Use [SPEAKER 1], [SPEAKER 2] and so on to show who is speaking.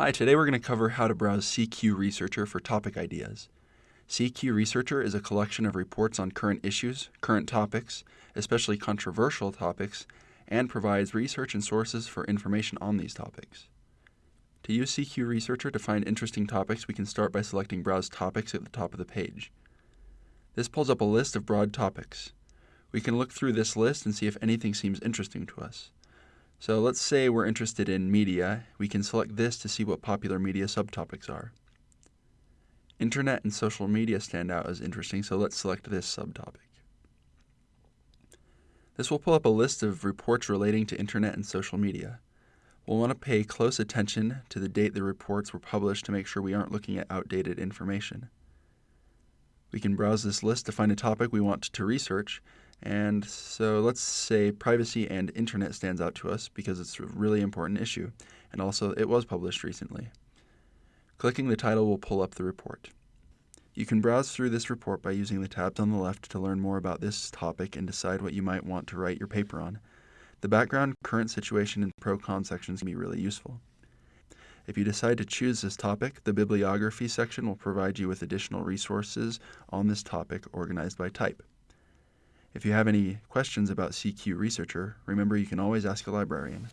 [SPEAKER 1] Hi, today we're going to cover how to browse CQ Researcher for topic ideas. CQ Researcher is a collection of reports on current issues, current topics, especially controversial topics, and provides research and sources for information on these topics. To use CQ Researcher to find interesting topics, we can start by selecting Browse Topics at the top of the page. This pulls up a list of broad topics. We can look through this list and see if anything seems interesting to us. So let's say we're interested in media. We can select this to see what popular media subtopics are. Internet and social media stand out as interesting, so let's select this subtopic. This will pull up a list of reports relating to internet and social media. We'll want to pay close attention to the date the reports were published to make sure we aren't looking at outdated information. We can browse this list to find a topic we want to research and so let's say privacy and internet stands out to us because it's a really important issue, and also it was published recently. Clicking the title will pull up the report. You can browse through this report by using the tabs on the left to learn more about this topic and decide what you might want to write your paper on. The background, current situation, and pro-con sections can be really useful. If you decide to choose this topic, the bibliography section will provide you with additional resources on this topic organized by type. If you have any questions about CQ Researcher, remember you can always ask a librarian.